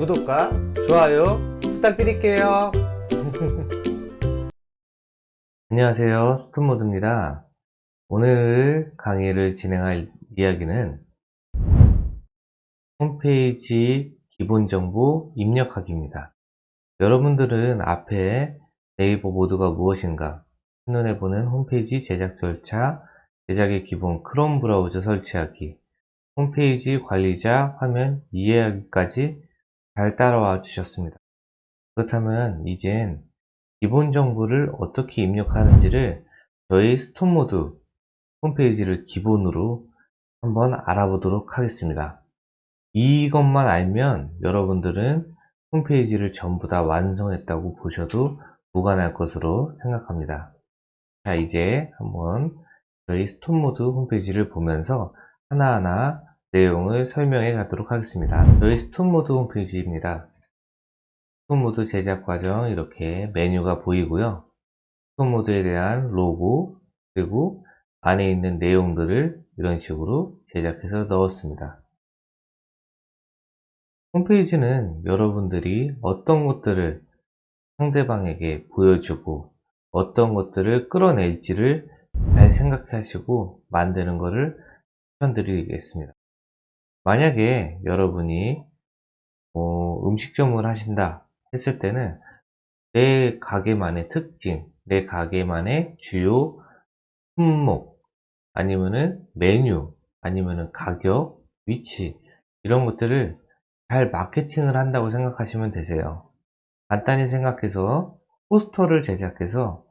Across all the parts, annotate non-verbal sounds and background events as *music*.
구독과 좋아요 부탁드릴게요. *laughs* 안녕하세요. 스톤모드입니다. 오늘 강의를 진행할 이야기는 홈페이지 기본정보 입력하기입니다. 여러분들은 앞에 네이버 모드가 무엇인가, 한눈에 보는 홈페이지 제작 절차, 제작의 기본 크롬 브라우저 설치하기, 홈페이지 관리자 화면 이해하기까지 잘 따라와 주셨습니다. 그렇다면 이젠 기본 정보를 어떻게 입력하는지를 저희 스톤모드 홈페이지를 기본으로 한번 알아보도록 하겠습니다. 이것만 알면 여러분들은 홈페이지를 전부 다 완성했다고 보셔도 무관할 것으로 생각합니다. 자 이제 한번 저희 스톤모드 홈페이지를 보면서 하나하나 내용을 설명해 가도록 하겠습니다. 저희 스톤모드 홈페이지입니다. 스톤모드 제작 과정 이렇게 메뉴가 보이고요. 스톤모드에 대한 로고 그리고 안에 있는 내용들을 이런 식으로 제작해서 넣었습니다. 홈페이지는 여러분들이 어떤 것들을 상대방에게 보여주고 어떤 것들을 끌어낼지를 잘 생각하시고 만드는 것을 추천드리겠습니다. 만약에 여러분이 어, 음식점을 하신다 했을 때는 내 가게만의 특징, 내 가게만의 주요 품목, 아니면은 메뉴, 아니면은 가격, 위치 이런 것들을 잘 마케팅을 한다고 생각하시면 되세요. 간단히 생각해서 포스터를 제작해서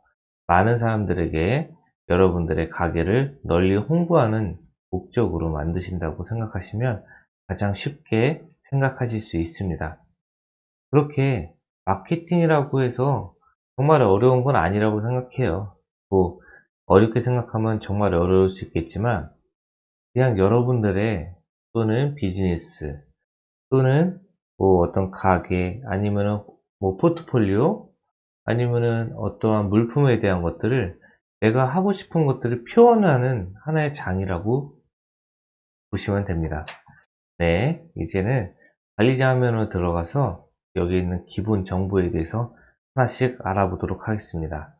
많은 사람들에게 여러분들의 가게를 널리 홍보하는 목적으로 만드신다고 생각하시면 가장 쉽게 생각하실 수 있습니다. 그렇게 마케팅이라고 해서 정말 어려운 건 아니라고 생각해요. 뭐 어렵게 생각하면 정말 어려울 수 있겠지만 그냥 여러분들의 또는 비즈니스 또는 뭐 어떤 가게 아니면은 뭐 포트폴리오 아니면은 어떠한 물품에 대한 것들을 내가 하고 싶은 것들을 표현하는 하나의 장이라고 보시면 됩니다. 네, 이제는 관리자 화면으로 들어가서 여기 있는 기본 정보에 대해서 하나씩 알아보도록 하겠습니다.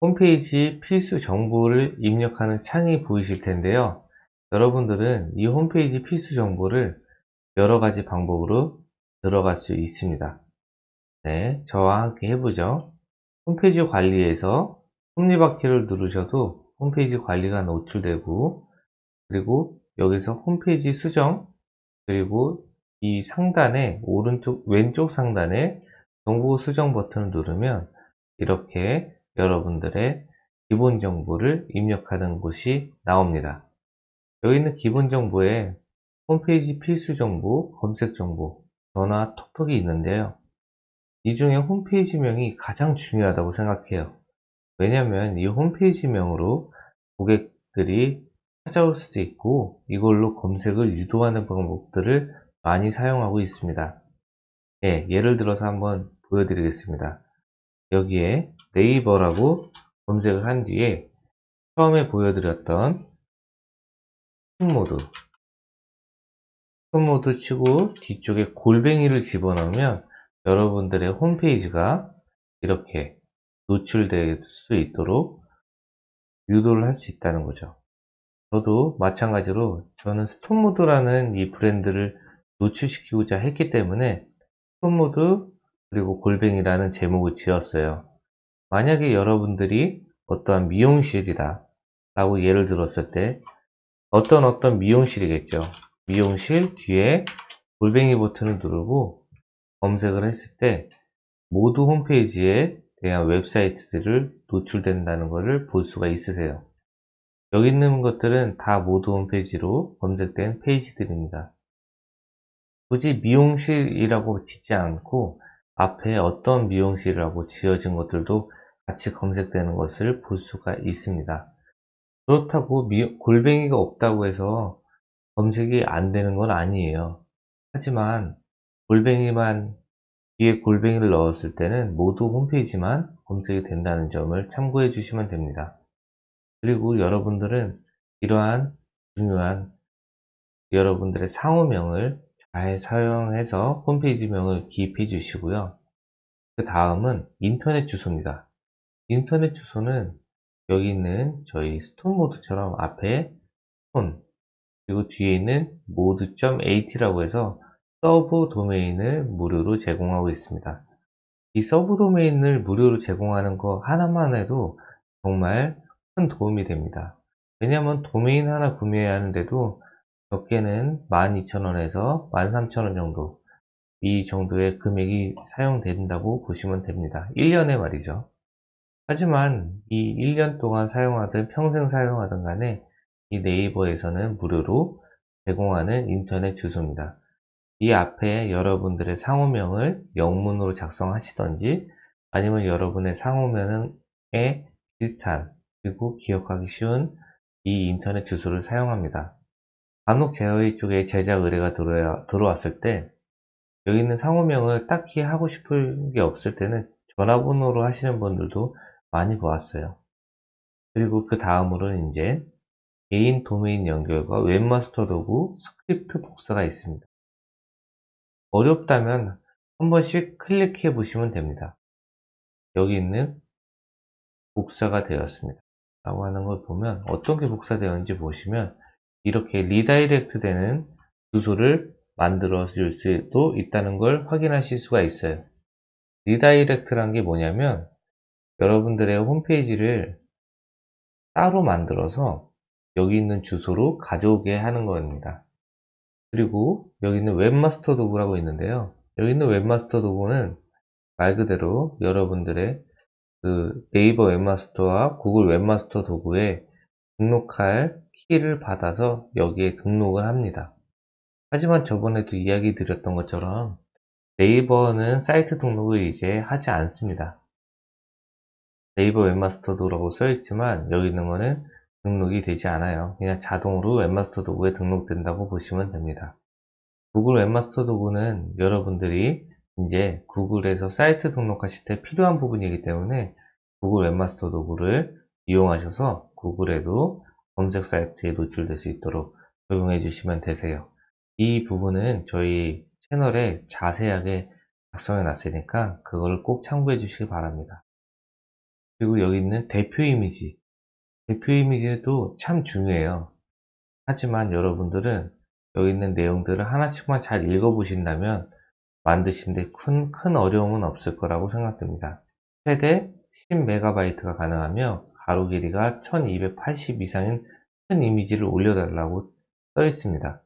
홈페이지 필수 정보를 입력하는 창이 보이실 텐데요. 여러분들은 이 홈페이지 필수 정보를 여러 가지 방법으로 들어갈 수 있습니다. 네, 저와 함께 해보죠. 홈페이지 관리에서 톱니바퀴를 누르셔도 홈페이지 관리가 노출되고 그리고 여기서 홈페이지 수정 그리고 이 상단에 오른쪽 왼쪽 상단에 정보 수정 버튼을 누르면 이렇게 여러분들의 기본 정보를 입력하는 곳이 나옵니다. 여기 있는 기본 정보에 홈페이지 필수 정보, 검색 정보, 전화, 톡톡이 있는데요. 이 중에 홈페이지명이 가장 중요하다고 생각해요. 왜냐하면 이 홈페이지명으로 고객들이 찾아올 수도 있고 이걸로 검색을 유도하는 방법들을 많이 사용하고 있습니다. 예, 예를 들어서 한번 보여드리겠습니다. 여기에 네이버라고 검색을 한 뒤에 처음에 보여드렸던 스톤모드 스톤모드 치고 뒤쪽에 골뱅이를 집어넣으면 여러분들의 홈페이지가 이렇게 노출될 수 있도록 유도를 할 수 있다는 거죠. 저도 마찬가지로 저는 스톤모드라는 이 브랜드를 노출시키고자 했기 때문에 스톤모드 그리고 골뱅이라는 제목을 지었어요. 만약에 여러분들이 어떠한 미용실이다 라고 예를 들었을 때 어떤 어떤 미용실이겠죠. 미용실 뒤에 골뱅이 버튼을 누르고 검색을 했을 때 모두 홈페이지에 대한 웹사이트들을 노출된다는 것을 볼 수가 있으세요. 여기 있는 것들은 다 모두 홈페이지로 검색된 페이지들입니다. 굳이 미용실이라고 짓지 않고 앞에 어떤 미용실이라고 지어진 것들도 같이 검색되는 것을 볼 수가 있습니다. 그렇다고 미, 골뱅이가 없다고 해서 검색이 안 되는 건 아니에요. 하지만 골뱅이만 뒤에 골뱅이를 넣었을 때는 모두 홈페이지만 검색이 된다는 점을 참고해 주시면 됩니다. 그리고 여러분들은 이러한 중요한 여러분들의 상호명을 잘 사용해서 홈페이지명을 기입해 주시고요. 그 다음은 인터넷 주소입니다. 인터넷 주소는 여기 있는 저희 스톤 모드처럼 앞에 스톤 그리고 뒤에 있는 모두.at라고 해서 서브 도메인을 무료로 제공하고 있습니다. 이 서브 도메인을 무료로 제공하는 거 하나만 해도 정말 큰 도움이 됩니다. 왜냐하면 도메인 하나 구매하는데도 적게는 12,000원에서 13,000원 정도 이 정도의 금액이 사용된다고 보시면 됩니다. 1년에 말이죠. 하지만 이 1년 동안 사용하든 평생 사용하든 간에 이 네이버에서는 무료로 제공하는 인터넷 주소입니다. 이 앞에 여러분들의 상호명을 영문으로 작성하시던지 아니면 여러분의 상호명에 비슷한 그리고 기억하기 쉬운 이 인터넷 주소를 사용합니다. 간혹 저희 쪽에 제작 의뢰가 들어왔을 때 여기 있는 상호명을 딱히 하고 싶은 게 없을 때는 전화번호로 하시는 분들도 많이 보았어요. 그리고 그 다음으로는 이제 개인 도메인 연결과 웹마스터 도구 스크립트 복사가 있습니다. 어렵다면 한 번씩 클릭해 보시면 됩니다. 여기 있는 복사가 되었습니다. 라고 하는 걸 보면 어떤 게 복사되었는지 보시면 이렇게 redirect 되는 주소를 만들어 줄 수도 있다는 걸 확인하실 수가 있어요. redirect란 게 뭐냐면 여러분들의 홈페이지를 따로 만들어서 여기 있는 주소로 가져오게 하는 겁니다. 그리고 여기 있는 웹마스터 도구라고 있는데요. 여기 있는 웹마스터 도구는 말 그대로 여러분들의 그 네이버 웹마스터와 구글 웹마스터 도구에 등록할 키를 받아서 여기에 등록을 합니다. 하지만 저번에도 이야기 드렸던 것처럼 네이버는 사이트 등록을 이제 하지 않습니다. 네이버 웹마스터 도구라고 써있지만 여기 있는 거는 등록이 되지 않아요. 그냥 자동으로 웹마스터 도구에 등록된다고 보시면 됩니다. 구글 웹마스터 도구는 여러분들이 이제 구글에서 사이트 등록하실 때 필요한 부분이기 때문에 구글 웹마스터 도구를 이용하셔서 구글에도 검색 사이트에 노출될 수 있도록 적용해 주시면 되세요. 이 부분은 저희 채널에 자세하게 작성해 놨으니까 그걸 꼭 참고해 주시기 바랍니다. 그리고 여기 있는 대표 이미지 대표 이미지도 참 중요해요. 하지만 여러분들은 여기 있는 내용들을 하나씩만 잘 읽어보신다면 만드시는데 큰, 큰 어려움은 없을 거라고 생각됩니다. 최대 10MB가 가능하며 가로 길이가 1280 이상인 큰 이미지를 올려달라고 써 있습니다.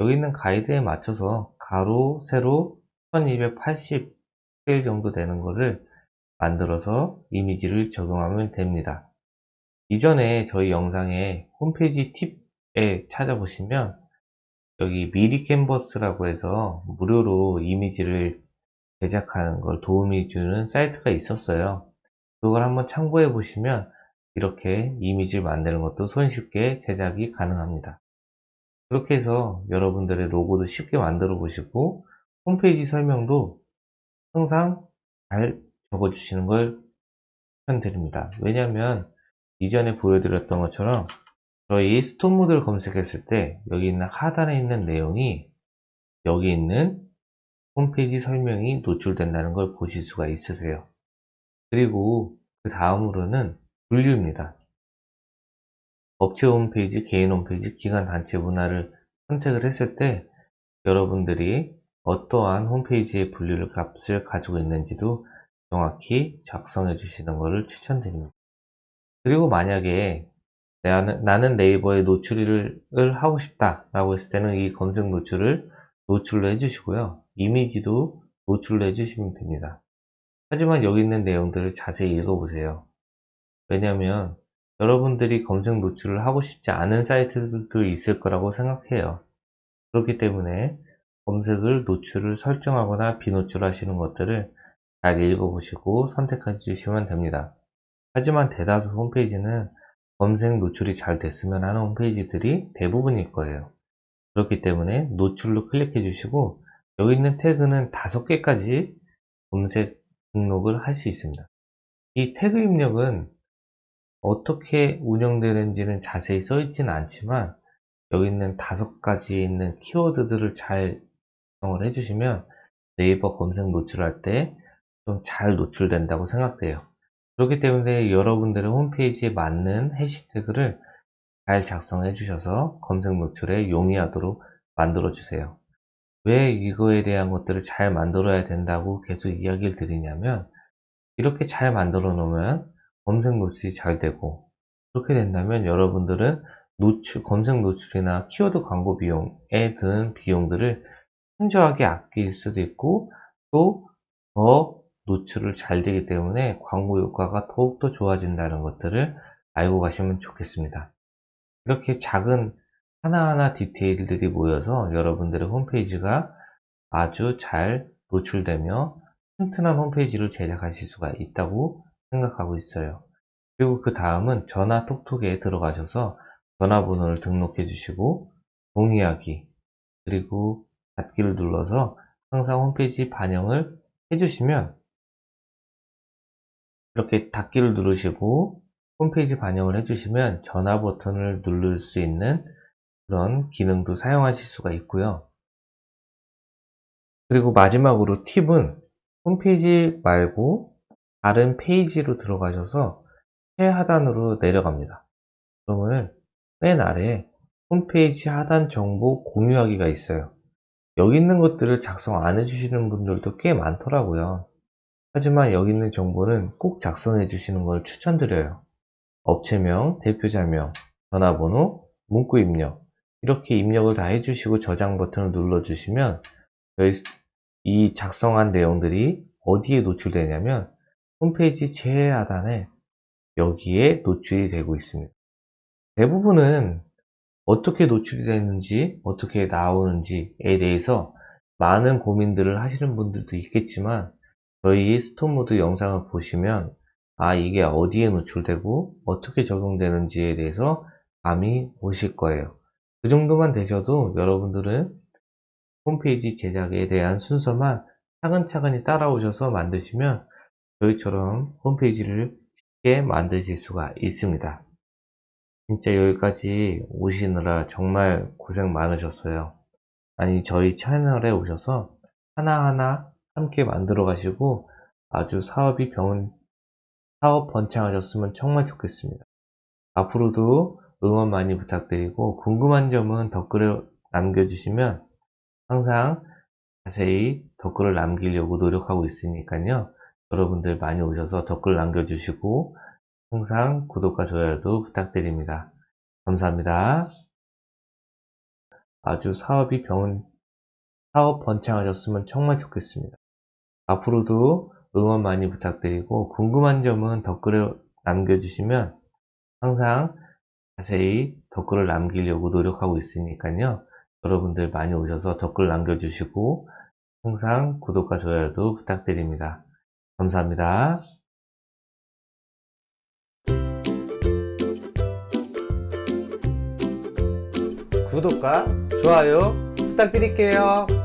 여기 있는 가이드에 맞춰서 가로, 세로 1280 스케일 정도 되는 거를 만들어서 이미지를 적용하면 됩니다. 이전에 저희 영상에 홈페이지 팁에 찾아보시면 여기 미리 캔버스라고 해서 무료로 이미지를 제작하는 걸 도움이 주는 사이트가 있었어요. 그걸 한번 참고해 보시면 이렇게 이미지를 만드는 것도 손쉽게 제작이 가능합니다. 그렇게 해서 여러분들의 로고도 쉽게 만들어 보시고 홈페이지 설명도 항상 잘 적어 주시는 걸 추천드립니다. 왜냐하면 이전에 보여드렸던 것처럼 저희 스톤 모드를 검색했을 때 여기 있는 하단에 있는 내용이 여기 있는 홈페이지 설명이 노출된다는 걸 보실 수가 있으세요. 그리고 그 다음으로는 분류입니다. 업체 홈페이지, 개인 홈페이지, 기관 단체 문화를 선택을 했을 때 여러분들이 어떠한 홈페이지의 분류를 값을 가지고 있는지도 정확히 작성해 주시는 것을 추천드립니다. 그리고 만약에 나는, 나는 네이버에 노출을 하고 싶다 라고 했을 때는 이 검색 노출을 노출로 해주시고요. 이미지도 노출로 해주시면 됩니다. 하지만 여기 있는 내용들을 자세히 읽어보세요. 왜냐하면 여러분들이 검색 노출을 하고 싶지 않은 사이트들도 있을 거라고 생각해요. 그렇기 때문에 검색을 노출을 설정하거나 비노출 하시는 것들을 잘 읽어보시고 선택해 주시면 됩니다. 하지만 대다수 홈페이지는 검색 노출이 잘 됐으면 하는 홈페이지들이 대부분일 거예요. 그렇기 때문에 노출로 클릭해 주시고 여기 있는 태그는 다섯 개까지 검색 등록을 할 수 있습니다. 이 태그 입력은 어떻게 운영되는지는 자세히 써 있지는 않지만 여기 있는 다섯 가지 있는 키워드들을 잘 작성을 해주시면 네이버 검색 노출할 때 좀 잘 노출된다고 생각돼요. 그렇기 때문에 여러분들의 홈페이지에 맞는 해시태그를 잘 작성해 주셔서 검색 노출에 용이하도록 만들어 주세요. 왜 이거에 대한 것들을 잘 만들어야 된다고 계속 이야기를 드리냐면 이렇게 잘 만들어 놓으면 검색 노출이 잘 되고 그렇게 된다면 여러분들은 노출, 검색 노출이나 키워드 광고 비용에 드는 비용들을 현저하게 아낄 수도 있고 또더 노출을 잘 되기 때문에 광고 효과가 더욱더 좋아진다는 것들을 알고 가시면 좋겠습니다. 이렇게 작은 하나하나 디테일들이 모여서 여러분들의 홈페이지가 아주 잘 노출되며 튼튼한 홈페이지를 제작하실 수가 있다고 생각하고 있어요. 그리고 그 다음은 전화 톡톡에 들어가셔서 전화번호를 등록해 주시고 동의하기 그리고 닫기를 눌러서 항상 홈페이지 반영을 해주시면 이렇게 닫기를 누르시고 홈페이지 반영을 해주시면 전화 버튼을 누를 수 있는 그런 기능도 사용하실 수가 있고요. 그리고 마지막으로 팁은 홈페이지 말고 다른 페이지로 들어가셔서 최하단으로 내려갑니다. 그러면 맨 아래에 홈페이지 하단 정보 공유하기가 있어요. 여기 있는 것들을 작성 안 해주시는 분들도 꽤 많더라고요. 하지만 여기 있는 정보는 꼭 작성해 주시는 걸 추천드려요. 업체명, 대표자명, 전화번호, 문구 입력 이렇게 입력을 다 해주시고 저장 버튼을 눌러주시면 이 작성한 내용들이 어디에 노출되냐면 홈페이지 최하단에 여기에 노출이 되고 있습니다. 대부분은 어떻게 노출이 되는지 어떻게 나오는지에 대해서 많은 고민들을 하시는 분들도 있겠지만 저희 스톤모드 영상을 보시면 아 이게 어디에 노출되고 어떻게 적용되는지에 대해서 감이 오실 거예요. 그 정도만 되셔도 여러분들은 홈페이지 제작에 대한 순서만 차근차근히 따라오셔서 만드시면 저희처럼 홈페이지를 쉽게 만드실 수가 있습니다. 진짜 여기까지 오시느라 정말 고생 많으셨어요. 아니 저희 채널에 오셔서 하나하나 함께 만들어 가시고 아주 사업이 병은 사업 번창하셨으면 정말 좋겠습니다. 앞으로도 응원 많이 부탁드리고 궁금한 점은 댓글을 남겨주시면 항상 자세히 댓글을 남기려고 노력하고 있으니까요. 여러분들 많이 오셔서 댓글 남겨주시고 항상 구독과 좋아요도 부탁드립니다. 감사합니다. 아주 사업이 병은 사업 번창하셨으면 정말 좋겠습니다. 앞으로도 응원 많이 부탁드리고 궁금한 점은 댓글을 남겨주시면 항상 자세히 댓글을 남기려고 노력하고 있으니까요. 여러분들 많이 오셔서 댓글 남겨주시고 항상 구독과 좋아요도 부탁드립니다. 감사합니다. 구독과 좋아요 부탁드릴게요.